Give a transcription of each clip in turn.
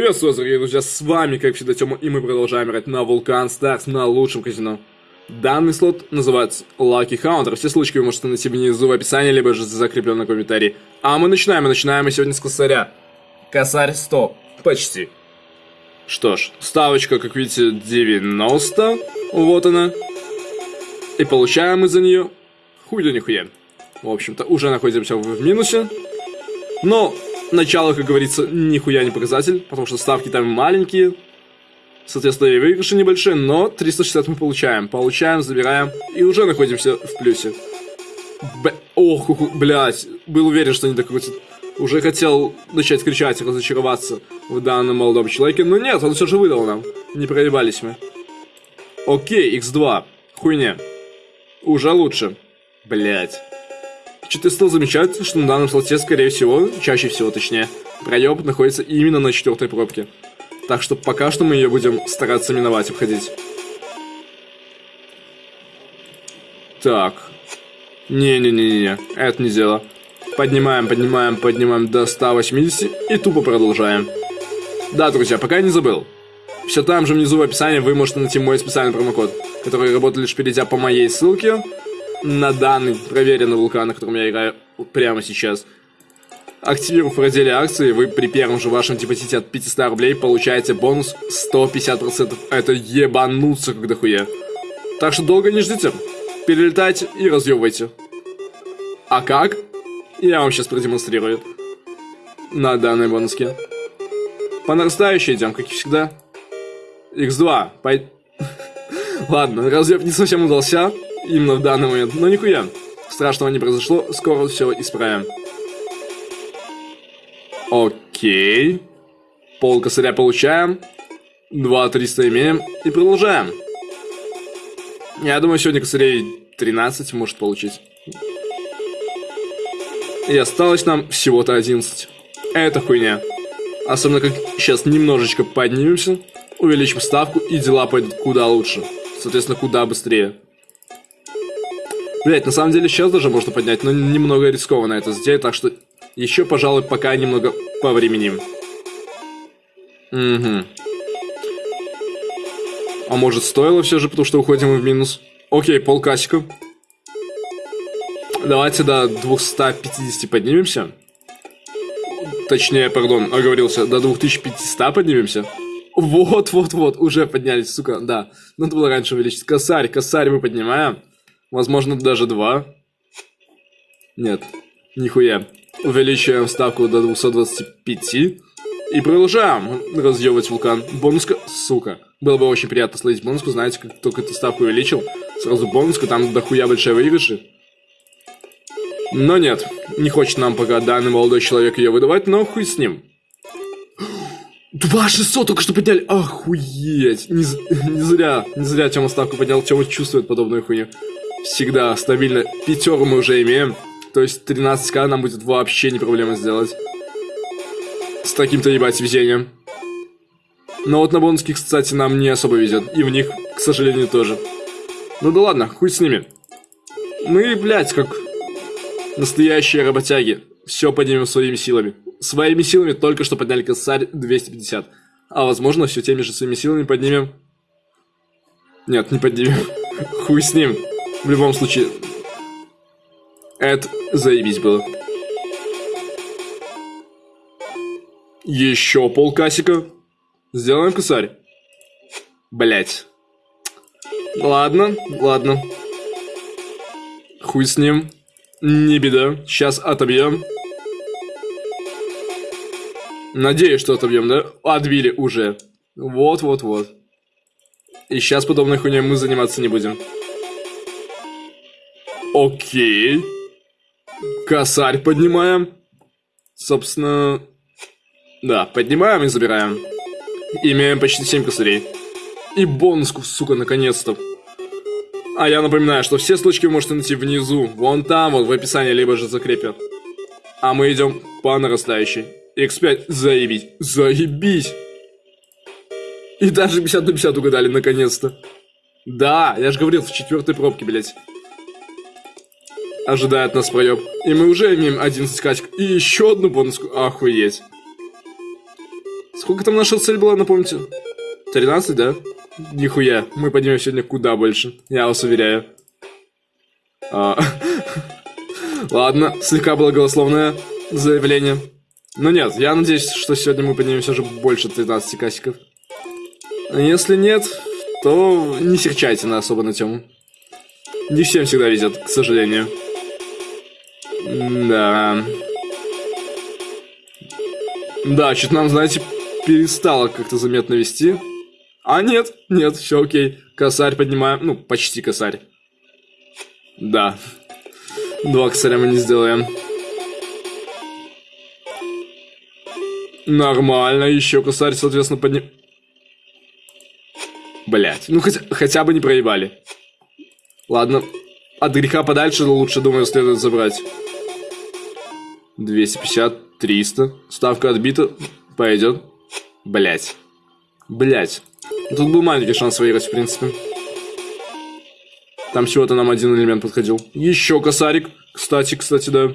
Приветствую, дорогие друзья, с вами, как всегда, Тёма, и мы продолжаем играть на Вулкан Старс на лучшем казино. Данный слот называется Lucky Hunter. Все ссылочки вы можете найти внизу в описании, либо же закреплен на комментарии. А мы начинаем, мы начинаем мы сегодня с косаря. Косарь 100, почти. Что ж, ставочка, как видите, 90, вот она. И получаем мы за нее хуй да нихуя. В общем-то, уже находимся в минусе. Но начало, как говорится, нихуя не показатель, потому что ставки там маленькие. Соответственно, и выигрыши небольшие, но 360 мы получаем. Получаем, забираем, и уже находимся в плюсе. Б... Ох, блядь, был уверен, что не докрутит. Уже хотел начать кричать, разочароваться в данном молодом человеке, но нет, он все же выдал нам. Не проебались мы. Окей, x2. Хуйня. Уже лучше. Блять. Что-то стал замечать, что на данном слоте, скорее всего, чаще всего точнее, проеб находится именно на четвертой пробке. Так что пока что мы ее будем стараться миновать, обходить. Так. Не-не-не-не, это не дело. Поднимаем, поднимаем, поднимаем до 180 и тупо продолжаем. Да, друзья, пока я не забыл. Все там же внизу в описании вы можете найти мой специальный промокод, который работает лишь перейдя по моей ссылке на данный проверенный вулкан, на котором я играю прямо сейчас. Активировав разделе акции, вы при первом же вашем депозите от 500 рублей получаете бонус 150%. Это ебануться как дохуя. Так что долго не ждите. Перелетайте и разъебывайте. А как? Я вам сейчас продемонстрирую. На данной бонуске. По нарастающей идем, как и всегда. X2. Пой... Ладно, разъеб не совсем удался именно в данный момент. Но нихуя. Страшного не произошло, скоро все исправим. Окей. Пол косаря получаем. 2 300 имеем. И продолжаем. Я думаю, сегодня косарей 13 может получить. И осталось нам всего-то 11. Это хуйня. Особенно как сейчас немножечко поднимемся, увеличим ставку и дела пойдут куда лучше. Соответственно, куда быстрее. Блять, на самом деле сейчас даже можно поднять, но немного рискованно это сделать, так что еще, пожалуй, пока немного повременим. Угу. А может стоило все же, потому что уходим в минус? Окей, полкасика. Давайте до 250 поднимемся. Точнее, пардон, оговорился, до 2500 поднимемся. Вот, вот, вот, уже поднялись, сука, да. Надо было раньше увеличить. Косарь, косарь мы поднимаем. Возможно, даже два. Нет, нихуя. Увеличиваем ставку до 225. И продолжаем разъебывать вулкан. Бонуска, сука. Было бы очень приятно словить бонуску, знаете, как только эту ставку увеличил. Сразу бонуска, там дохуя большая выигрыши. Но нет, не хочет нам пока данный молодой человек ее выдавать, но хуй с ним. 2600 только что подняли, охуеть. Не, не зря, не зря Тёма ставку поднял, Тёма чувствует подобную хуйню всегда стабильно. Пятеру мы уже имеем. То есть 13к нам будет вообще не проблема сделать. С таким-то ебать везением. Но вот на бонуски, кстати, нам не особо везет. И в них, к сожалению, тоже. Ну да ладно, хуй с ними. Мы, блядь, как настоящие работяги. Все поднимем своими силами. Своими силами только что подняли косарь 250. А возможно, все теми же своими силами поднимем. Нет, не поднимем. Хуй с ним. В любом случае, это заебись было. Еще полкасика. Сделаем косарь. Блять. Ладно, ладно. Хуй с ним. Не беда. Сейчас отобьем. Надеюсь, что отобьем, да? Отбили уже. Вот-вот-вот. И сейчас подобной хуйней мы заниматься не будем. Окей. Косарь поднимаем. Собственно... Да, поднимаем и забираем. Имеем почти 7 косарей. И бонуску, сука, наконец-то. А я напоминаю, что все ссылочки вы можете найти внизу, вон там, вот в описании, либо же закрепят. А мы идем по нарастающей. X5, заебись, заебись. И даже 50 на 50 угадали, наконец-то. Да, я же говорил, в четвертой пробке, блядь ожидает нас проеб. И мы уже имеем 11 качек. И еще одну бонуску. Охуеть. Сколько там наша цель была, напомните? 13, да? Нихуя, мы поднимем сегодня куда больше, я вас уверяю. А, Ладно, слегка благословное заявление. Но нет, я надеюсь, что сегодня мы поднимем все же больше 13 касиков. А если нет, то не серчайте на особо на тему. Не всем всегда везет, к сожалению. Да. Да, что-то нам, знаете, перестало как-то заметно вести. А нет, нет, все окей. Косарь поднимаем, ну, почти косарь. Да. Два косаря мы не сделаем. Нормально, еще косарь, соответственно, подним... Блять, ну хотя, хотя бы не проебали. Ладно, от греха подальше лучше, думаю, следует забрать. 250, 300. Ставка отбита. Пойдет. Блять. Блять. Тут был маленький шанс выиграть, в принципе. Там всего-то нам один элемент подходил. Еще косарик. Кстати, кстати, да.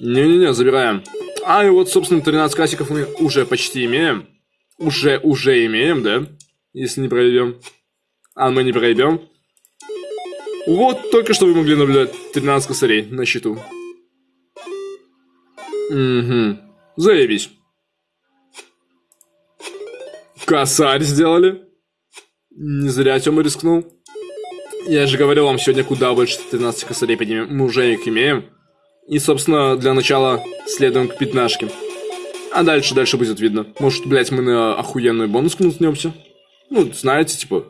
Не-не-не, забираем. А, и вот, собственно, 13 касиков мы уже почти имеем. Уже, уже имеем, да? Если не пройдем. А мы не пройдем. Вот, только что вы могли наблюдать 13 косарей на счету. Угу. Заебись. Косарь сделали. Не зря Тёма рискнул. Я же говорил вам, сегодня куда больше 13 косарей поднимем. Мы уже их имеем. И, собственно, для начала следуем к пятнашке. А дальше, дальше будет видно. Может, блядь, мы на охуенную бонус кнутнемся? Ну, знаете, типа,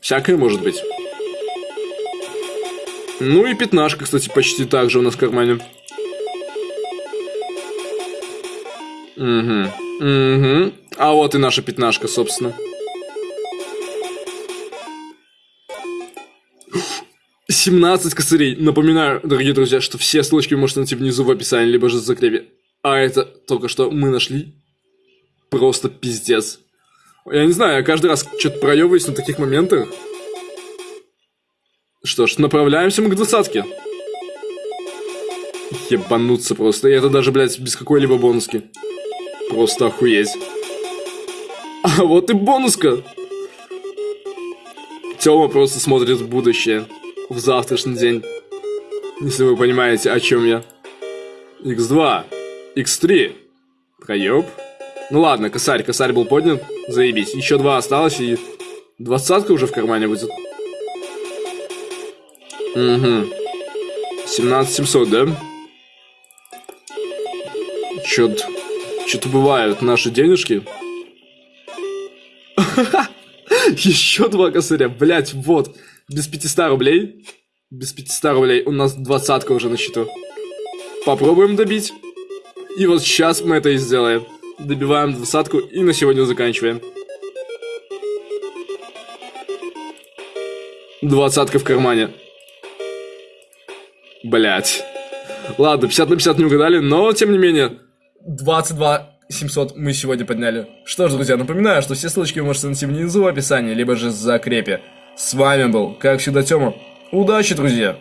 всякое может быть. Ну и пятнашка, кстати, почти так же у нас в кармане. Угу. Угу. А вот и наша пятнашка, собственно. Семнадцать косарей. Напоминаю, дорогие друзья, что все ссылочки вы можете найти внизу в описании, либо же в закрепе. А это только что мы нашли. Просто пиздец. Я не знаю, я каждый раз что-то проебываюсь на таких моментах. Что ж, направляемся мы к двадцатке. Ебануться просто. И это даже, блядь, без какой-либо бонуски. Просто охуеть. А вот и бонуска. Тёма просто смотрит в будущее. В завтрашний день. Если вы понимаете, о чем я. X2. X3. Проеб. Ну ладно, косарь, косарь был поднят. Заебись. Еще два осталось и... Двадцатка уже в кармане будет. Угу. 17700, да? Чё-то... Что-то бывают наши денежки. Еще два косаря, блять, вот. Без 500 рублей. Без 500 рублей. У нас двадцатка уже на счету. Попробуем добить. И вот сейчас мы это и сделаем. Добиваем двадцатку и на сегодня заканчиваем. Двадцатка в кармане. Блять. Ладно, 50 на 50 не угадали, но тем не менее. 22 700 мы сегодня подняли. Что ж, друзья, напоминаю, что все ссылочки вы можете найти внизу в описании, либо же в закрепе. С вами был, как всегда, Тёма. Удачи, друзья!